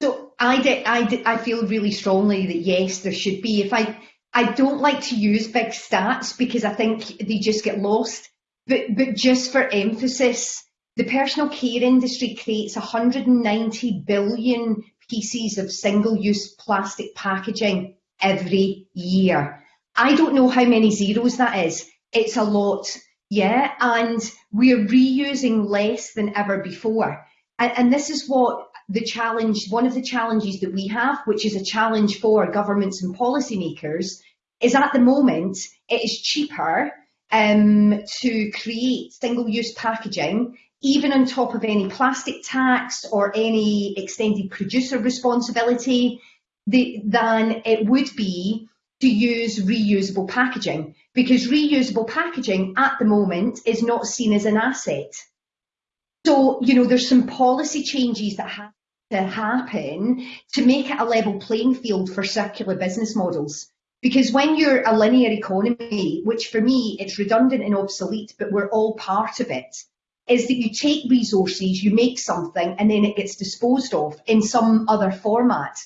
So I, I, I feel really strongly that yes, there should be. If I, I don't like to use big stats because I think they just get lost. But, but just for emphasis, the personal care industry creates 190 billion pieces of single-use plastic packaging every year. I don't know how many zeros that is. It's a lot, yeah, and we're reusing less than ever before. And, and this is what the challenge, one of the challenges that we have, which is a challenge for governments and policymakers, is at the moment it is cheaper um, to create single-use packaging, even on top of any plastic tax or any extended producer responsibility, the, than it would be to use reusable packaging because reusable packaging at the moment is not seen as an asset. So, you know, there's some policy changes that have to happen to make it a level playing field for circular business models. Because when you're a linear economy, which for me, it's redundant and obsolete, but we're all part of it, is that you take resources, you make something, and then it gets disposed of in some other format.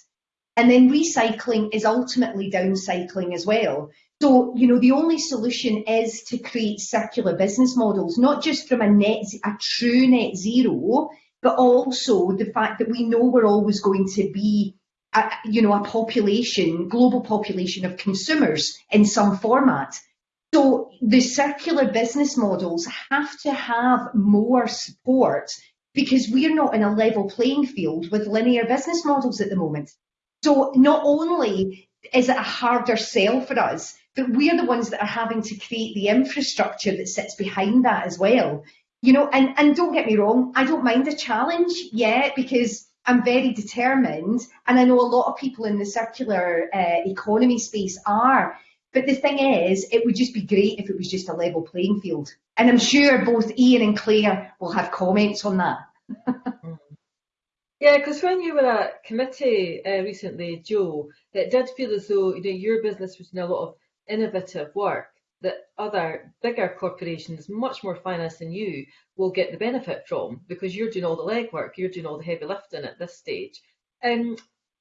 And then recycling is ultimately downcycling as well. So, you know, the only solution is to create circular business models, not just from a net, a true net zero, but also the fact that we know we're always going to be a, you know, a population, global population of consumers in some format. So the circular business models have to have more support because we're not in a level playing field with linear business models at the moment. So not only is it a harder sell for us, but we're the ones that are having to create the infrastructure that sits behind that as well. You know, and, and don't get me wrong, I don't mind a challenge, yeah, because I'm very determined, and I know a lot of people in the circular uh, economy space are. But the thing is, it would just be great if it was just a level playing field. And I'm sure both Ian and Claire will have comments on that. yeah, because when you were at committee uh, recently, Jo, it did feel as though you know your business was doing a lot of innovative work that other bigger corporations, much more finance than you, will get the benefit from because you're doing all the legwork, you're doing all the heavy lifting at this stage. Um,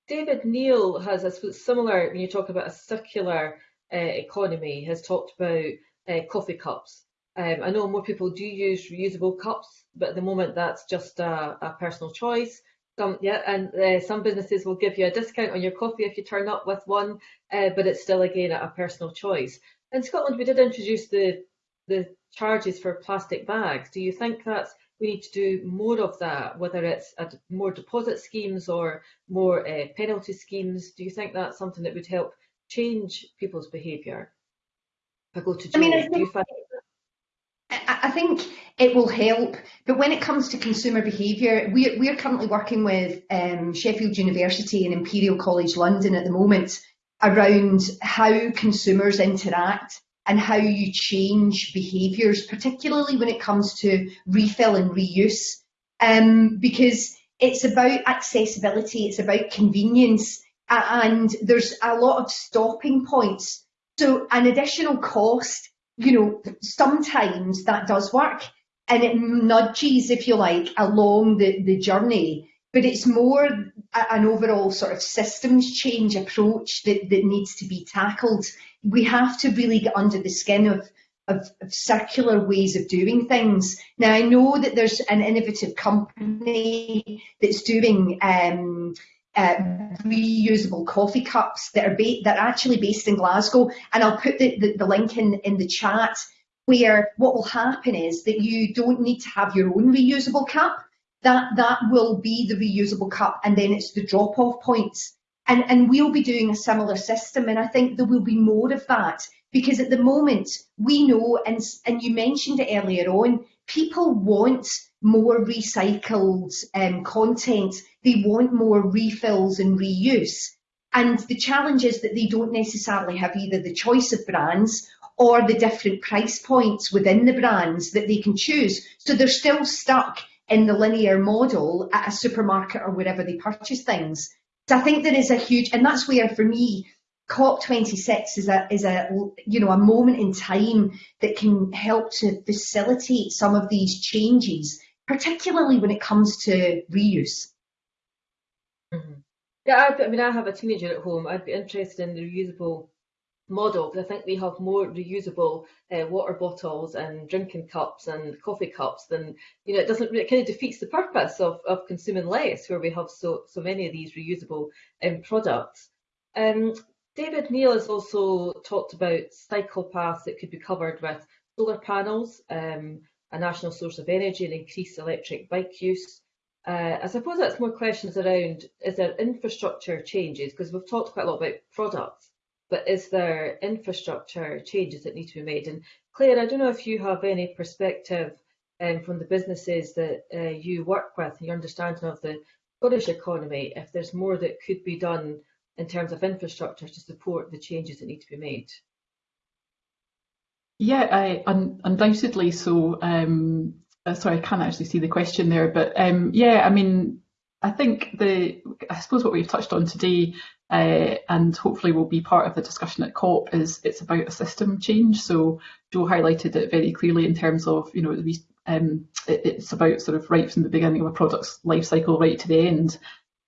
David Neil has a similar, when you talk about a circular uh, economy, has talked about uh, coffee cups. Um, I know more people do use reusable cups, but at the moment that's just a, a personal choice. Some, yeah, and uh, some businesses will give you a discount on your coffee if you turn up with one, uh, but it's still again a personal choice. In Scotland, we did introduce the the charges for plastic bags. Do you think that we need to do more of that, whether it's more deposit schemes or more uh, penalty schemes? Do you think that's something that would help change people's behaviour? I go to Jo, I mean, I think, find... I think it will help, but when it comes to consumer behaviour, we're, we're currently working with um, Sheffield University and Imperial College London at the moment around how consumers interact and how you change behaviours, particularly when it comes to refill and reuse, um, because it's about accessibility, it's about convenience, and there's a lot of stopping points. So an additional cost, you know, sometimes that does work and it nudges, if you like, along the, the journey but it's more an overall sort of systems change approach that, that needs to be tackled. We have to really get under the skin of, of, of, circular ways of doing things. Now, I know that there's an innovative company that's doing um, reusable coffee cups that are, that are actually based in Glasgow, and I'll put the, the, the link in, in the chat where what will happen is that you don't need to have your own reusable cup. That that will be the reusable cup and then it's the drop off points. And and we'll be doing a similar system and I think there will be more of that because at the moment we know and and you mentioned it earlier on people want more recycled um, content, they want more refills and reuse. And the challenge is that they don't necessarily have either the choice of brands or the different price points within the brands that they can choose. So they're still stuck in the linear model at a supermarket or wherever they purchase things. So I think there is a huge, and that's where for me, COP26 is a is a you know a moment in time that can help to facilitate some of these changes, particularly when it comes to reuse. Mm-hmm. Yeah, I, I mean, I have a teenager at home. I'd be interested in the reusable model because I think we have more reusable uh, water bottles and drinking cups and coffee cups than you know it doesn't it kind of defeats the purpose of, of consuming less where we have so so many of these reusable um, products. Um, David Neal has also talked about cycle paths that could be covered with solar panels, um, a national source of energy and increased electric bike use. Uh, I suppose that's more questions around is there infrastructure changes because we've talked quite a lot about products but is there infrastructure changes that need to be made? And Claire, I don't know if you have any perspective um, from the businesses that uh, you work with, your understanding of the Scottish economy, if there's more that could be done in terms of infrastructure to support the changes that need to be made. Yeah, I, un, undoubtedly so. Um, uh, sorry, I can't actually see the question there, but um, yeah, I mean, I think the, I suppose what we've touched on today uh, and hopefully will be part of the discussion at COP is it's about a system change. So Jo highlighted it very clearly in terms of, you know, um, it, it's about sort of right from the beginning of a product's life cycle right to the end.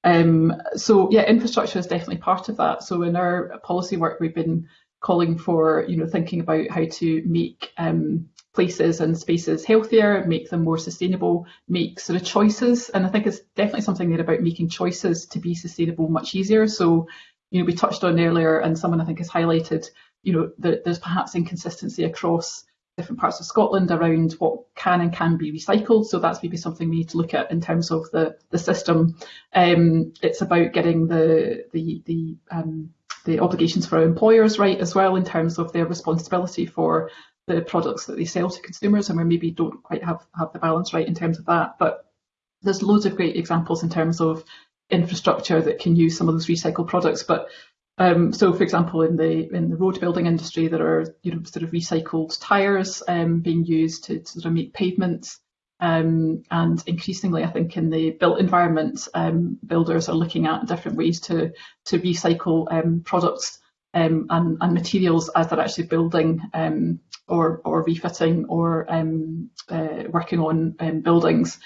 Um, so yeah, infrastructure is definitely part of that. So in our policy work, we've been calling for, you know, thinking about how to make um, places and spaces healthier, make them more sustainable, make sort of choices. And I think it's definitely something there about making choices to be sustainable much easier. So, you know, we touched on earlier, and someone I think has highlighted, you know, that there's perhaps inconsistency across different parts of Scotland around what can and can be recycled. So that's maybe something we need to look at in terms of the the system. Um, it's about getting the the the um, the obligations for employers right as well in terms of their responsibility for the products that they sell to consumers and we maybe don't quite have, have the balance right in terms of that. But there's loads of great examples in terms of infrastructure that can use some of those recycled products. But um, so, for example, in the in the road building industry, there are you know sort of recycled tyres um, being used to, to, sort of make pavements, um, and increasingly, I think in the built environment, um, builders are looking at different ways to to recycle um, products um, and, and, materials as they're actually building or, or refitting or uh, working on buildings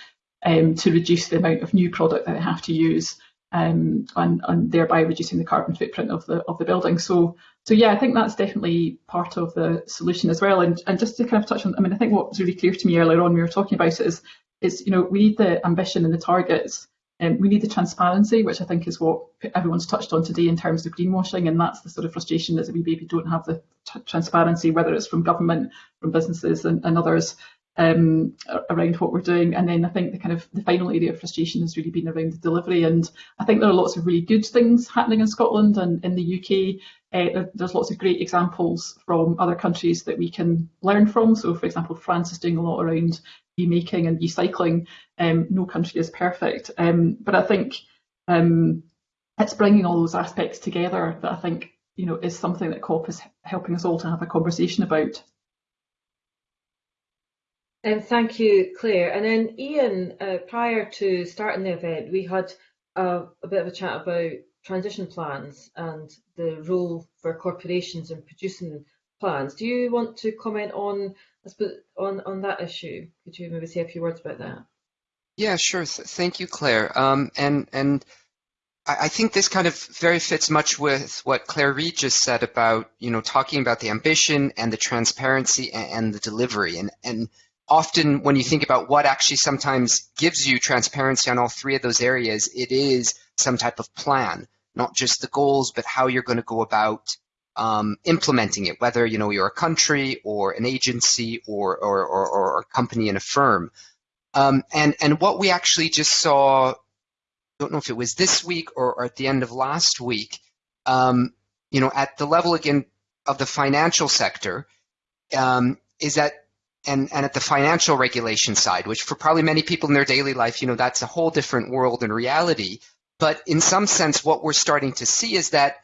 to reduce the amount of new product that they have to use um, and, and, thereby reducing the carbon footprint of the of the building. So so yeah, I think that's definitely part of the solution as well. And, and just to kind of touch on, I mean, I think what was really clear to me earlier on, we were talking about it is, is you know, we need the ambition and the targets um, we need the transparency, which I think is what everyone's touched on today in terms of greenwashing, and that's the sort of frustration that we maybe don't have the transparency, whether it's from government, from businesses, and, and others um, around what we're doing. And then I think the kind of the final area of frustration has really been around the delivery. And I think there are lots of really good things happening in Scotland and in the UK. Uh, there's lots of great examples from other countries that we can learn from. So, for example, France is doing a lot around remaking and recycling. Um, no country is perfect, um, but I think um, it's bringing all those aspects together that I think you know is something that COP is helping us all to have a conversation about. Um, thank you, Claire. And then Ian, uh, prior to starting the event, we had a, a bit of a chat about transition plans and the role for corporations in producing plans. Do you want to comment on on on that issue? Could you maybe say a few words about that? Yeah, sure. Th thank you, Claire. Um, and and I, think this kind of very fits much with what Claire Reid just said about you know talking about the ambition and the transparency and, and the delivery. And and often when you think about what actually sometimes gives you transparency on all three of those areas, it is some type of plan, not just the goals, but how you're going to go about um, implementing it, whether you know you're a country or an agency or or, or, or a company and a firm. Um, and and what we actually just saw, I don't know if it was this week or, or at the end of last week, um, you know, at the level again of the financial sector, um, is that and, and at the financial regulation side, which for probably many people in their daily life, you know, that's a whole different world and reality. But in some sense, what we're starting to see is that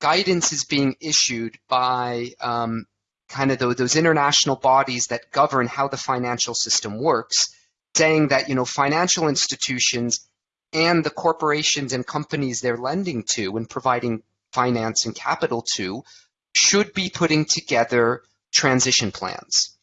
guidance is being issued by um, kind of those, those international bodies that govern how the financial system works, saying that, you know, financial institutions and the corporations and companies they're lending to and providing finance and capital to should be putting together transition plans.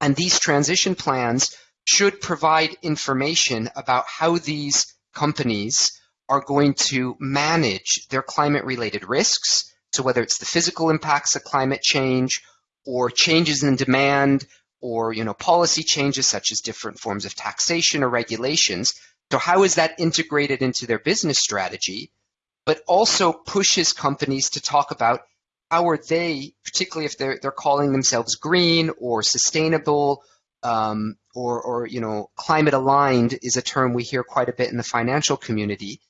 And these transition plans should provide information about how these companies are going to manage their climate related risks. So, whether it's the physical impacts of climate change or changes in demand or you know policy changes such as different forms of taxation or regulations so how is that integrated into their business strategy but also pushes companies to talk about how are they, particularly if they're they're calling themselves green or sustainable um, or or you know climate aligned is a term we hear quite a bit in the financial community.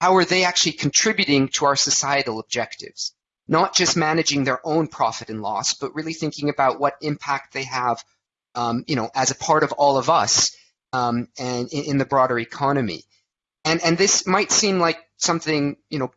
How are they actually contributing to our societal objectives? Not just managing their own profit and loss, but really thinking about what impact they have, um, you know, as a part of all of us um, and in, in the broader economy. And and this might seem like something you know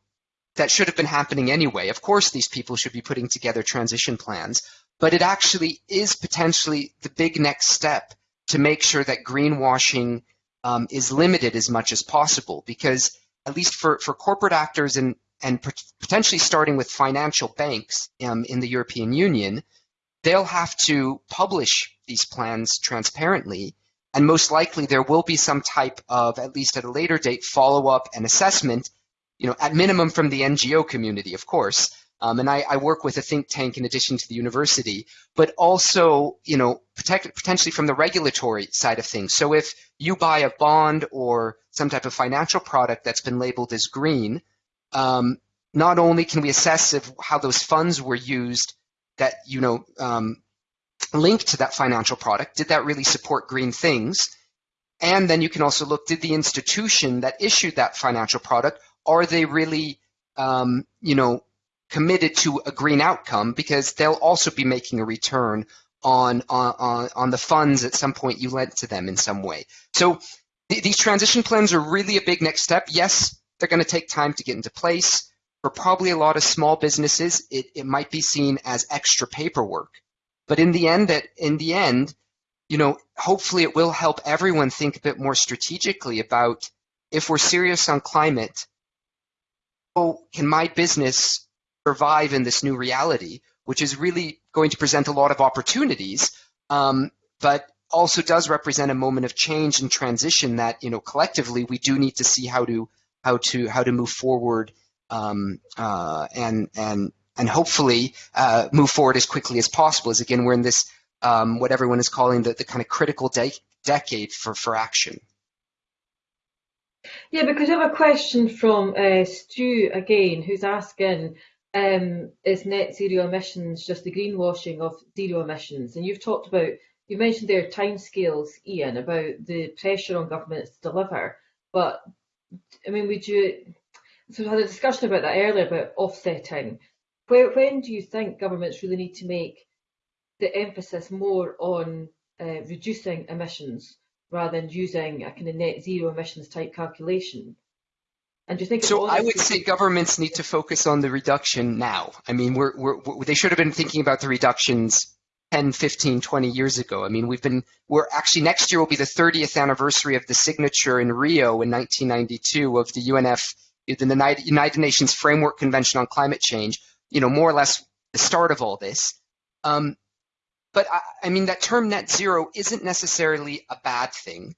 that should have been happening anyway. Of course, these people should be putting together transition plans, but it actually is potentially the big next step to make sure that greenwashing um, is limited as much as possible. Because at least for, for corporate actors and and potentially starting with financial banks um, in the European Union, they'll have to publish these plans transparently. And most likely there will be some type of, at least at a later date, follow up and assessment you know, at minimum from the NGO community, of course. Um, and I, I, work with a think tank in addition to the university, but also, you know, protect, potentially from the regulatory side of things. So if you buy a bond or some type of financial product that's been labeled as green, um, not only can we assess if, how those funds were used that, you know, um, linked to that financial product, did that really support green things? And then you can also look, did the institution that issued that financial product are they really, um, you know, committed to a green outcome because they'll also be making a return on on on the funds at some point you lent to them in some way. So th- these transition plans are really a big next step. Yes, they're going to take time to get into place. For probably a lot of small businesses, it, it might be seen as extra paperwork. But in the end, that in the end, you know, hopefully it will help everyone think a bit more strategically about if we're serious on climate, can my business survive in this new reality, which is really going to present a lot of opportunities, um, but also does represent a moment of change and transition that you know collectively we do need to see how to how to how to move forward um, uh, and and and hopefully uh, move forward as quickly as possible. As again, we're in this um, what everyone is calling the, the kind of critical de- decade for for action. Yeah, because I have a question from uh, Stu again, who's asking, um, is net zero emissions just the greenwashing of zero emissions? And you've talked about, you mentioned there timescales, Ian, about the pressure on governments to deliver. But I mean, would you? So we had a discussion about that earlier about offsetting. Where, when do you think governments really need to make the emphasis more on uh, reducing emissions rather than using a kind of net zero emissions type calculation. And do you think so? I would say governments need to focus on the reduction now. I mean, we're, we're, they should have been thinking about the reductions 10, 15, 20 years ago. I mean, we've been, we're actually next year will be the 30th anniversary of the signature in Rio in 1992 of the UNF, the United Nations Framework Convention on Climate Change, you know, more or less the start of all this. Um, but I, I mean, that term net zero isn't necessarily a bad thing,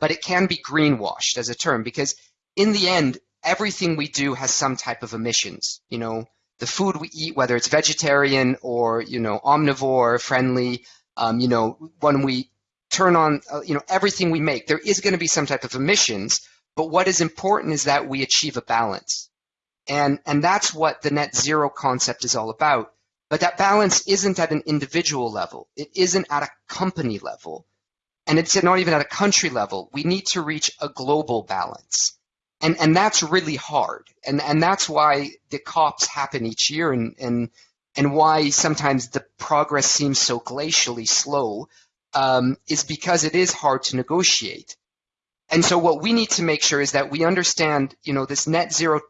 but it can be greenwashed as a term because in the end, everything we do has some type of emissions. You know, the food we eat, whether it's vegetarian or you know omnivore friendly, um, you know, when we turn on, uh, you know, everything we make, there is going to be some type of emissions. But what is important is that we achieve a balance, and and that's what the net zero concept is all about. But that balance isn't at an individual level. It isn't at a company level. And it's not even at a country level. We need to reach a global balance. And, and that's really hard. And, and that's why the COPs happen each year and, and, and why sometimes the progress seems so glacially slow. um, is because it is hard to negotiate. And so what we need to make sure is that we understand, you know, this net zero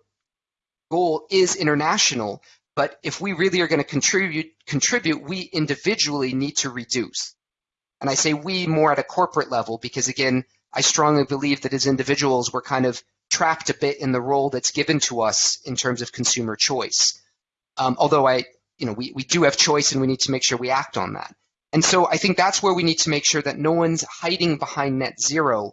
goal is international, but if we really are going to contribute, contribute, we individually need to reduce. And I say we more at a corporate level because again, I strongly believe that as individuals, we're kind of trapped a bit in the role that's given to us in terms of consumer choice. Um, although I, you know, we, we do have choice and we need to make sure we act on that. And so I think that's where we need to make sure that no one's hiding behind net zero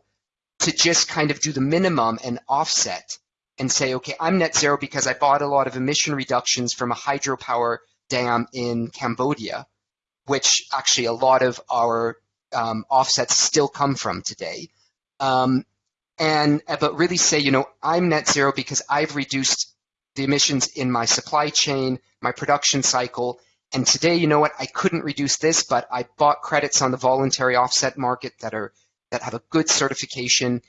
to just kind of do the minimum and offset and say, okay, I'm net zero because I bought a lot of emission reductions from a hydropower dam in Cambodia, which actually a lot of our um, offsets still come from today. Um, and uh, but really say, you know, I'm net zero because I've reduced the emissions in my supply chain, my production cycle, and today, you know what, I couldn't reduce this, but I bought credits on the voluntary offset market that are that have a good certification.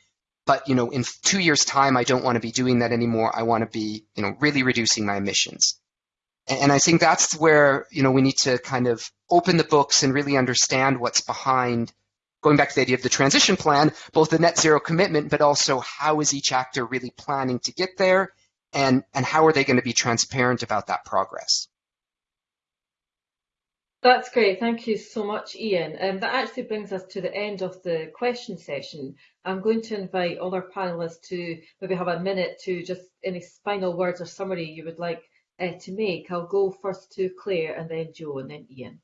But you know, in two years' time, I don't want to be doing that anymore. I want to be, you know, really reducing my emissions. And I think that's where you know we need to kind of open the books and really understand what's behind. Going back to the idea of the transition plan, both the net zero commitment, but also how is each actor really planning to get there, and and how are they going to be transparent about that progress? That's great. Thank you so much, Ian. Um, that actually brings us to the end of the question session. I'm going to invite all our panelists to maybe have a minute to just any final words or summary you would like uh, to make. I'll go first to Claire and then Jo and then Ian.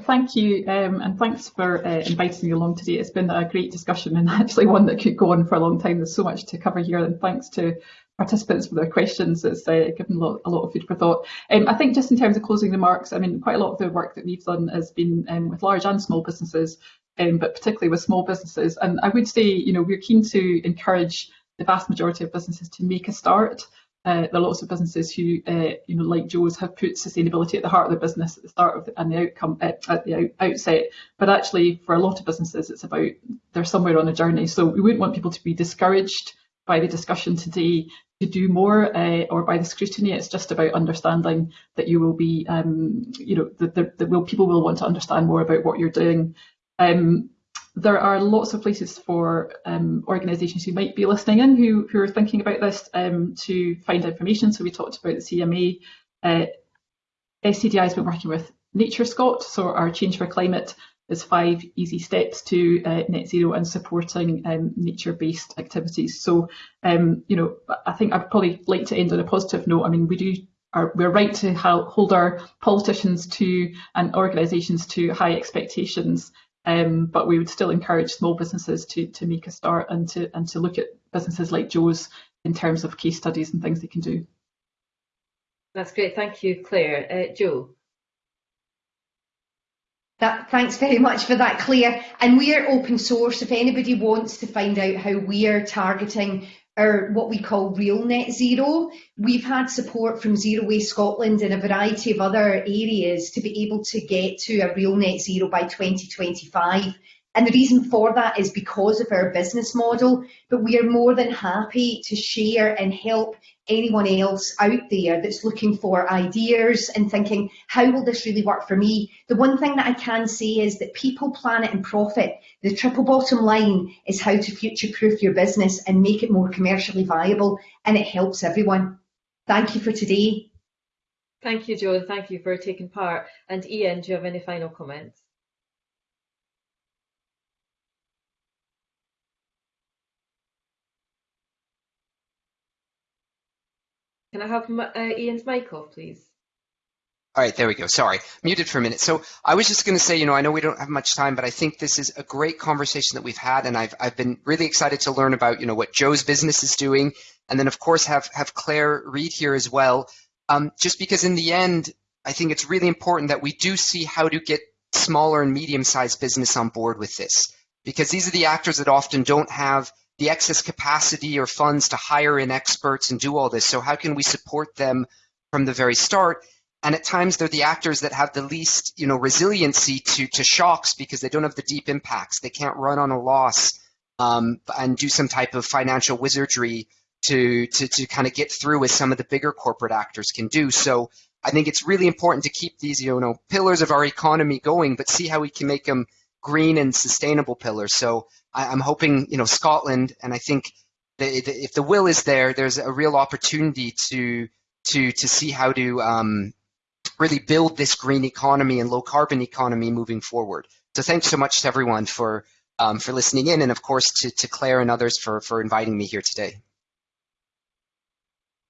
Thank you, um, and thanks for uh, inviting me along today. It's been a great discussion and actually one that could go on for a long time. There's so much to cover here, and thanks to participants for their questions. It's uh, given a lot, a lot, of food for thought. Um, I think just in terms of closing remarks, I mean, quite a lot of the work that we've done has been um, with large and small businesses, um, but particularly with small businesses. And I would say, you know, we're keen to encourage the vast majority of businesses to make a start. Uh, there are lots of businesses who, uh, you know, like Jo's, have put sustainability at the heart of the business at the start of the, and the outcome at, uh, at the out, outset. But actually, for a lot of businesses, it's about they're somewhere on a journey. So we wouldn't want people to be discouraged by the discussion today to do more uh, or by the scrutiny. It's just about understanding that you will be, um, you know, that, that will, people will want to understand more about what you're doing. Um, there are lots of places for um, organisations who might be listening in who, who are thinking about this um, to find information. So we talked about the CMA. Uh, SCDI has been working with NatureScot, so our Change for Climate is five easy steps to uh, net zero and supporting um, nature-based activities. So, um, you know, I think I'd probably like to end on a positive note. I mean, we do are, we're right to hold our politicians to and organisations to high expectations, um, but we would still encourage small businesses to to make a start and to and to look at businesses like Jo's in terms of case studies and things they can do. That's great. Thank you, Claire. Uh, Jo. That, thanks very much for that, Claire. And we are open source. If anybody wants to find out how we are targeting our what we call real net zero, we've had support from Zero Waste Scotland and a variety of other areas to be able to get to a real net zero by 2025. And the reason for that is because of our business model, but we are more than happy to share and help anyone else out there that's looking for ideas and thinking, how will this really work for me? The one thing that I can say is that people, planet and profit, the triple bottom line is how to future proof your business and make it more commercially viable and it helps everyone. Thank you for today. Thank you, Jo, and thank you for taking part. And Ian, do you have any final comments? Can I have uh, Ian's mic off, please? All right, there we go. Sorry, muted for a minute. So I was just going to say, you know, I know we don't have much time, but I think this is a great conversation that we've had, and I've I've been really excited to learn about, you know, what Jo's business is doing, and then of course have have Claire Reid here as well. Um, just because in the end, I think it's really important that we do see how to get smaller and medium-sized business on board with this, because these are the actors that often don't have the excess capacity or funds to hire in experts and do all this. So how can we support them from the very start? And at times they're the actors that have the least, you know, resiliency to to shocks because they don't have the deep impacts. They can't run on a loss um, and do some type of financial wizardry to to to kind of get through as some of the bigger corporate actors can do. So I think it's really important to keep these, you know, pillars of our economy going, but see how we can make them green and sustainable pillars. So I, am hoping, you know, Scotland, and I think if the will is there, there's a real opportunity to to to see how to um, really build this green economy and low carbon economy moving forward. So thanks so much to everyone for um, for listening in, and of course to, to Claire and others for for inviting me here today.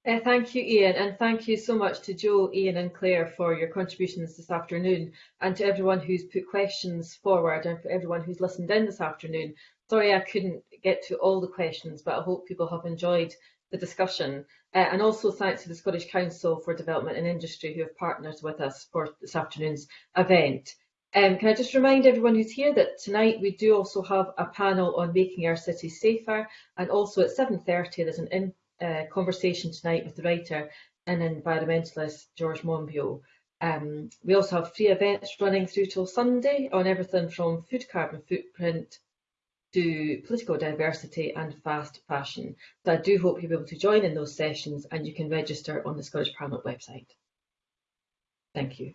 Uh, thank you, Ian, and thank you so much to Jo, Ian and Claire for your contributions this afternoon, and to everyone who's put questions forward and for everyone who's listened in this afternoon. Sorry I couldn't get to all the questions, but I hope people have enjoyed the discussion. Uh, and also thanks to the Scottish Council for Development and Industry who have partnered with us for this afternoon's event. Um, can I just remind everyone who's here that tonight we do also have a panel on making our cities safer and also at 7.30 there's an in uh, conversation tonight with the writer and environmentalist George Monbiot. Um, we also have free events running through till Sunday on everything from food carbon footprint to political diversity and fast fashion. So I do hope you'll be able to join in those sessions and you can register on the Scottish Parliament website. Thank you.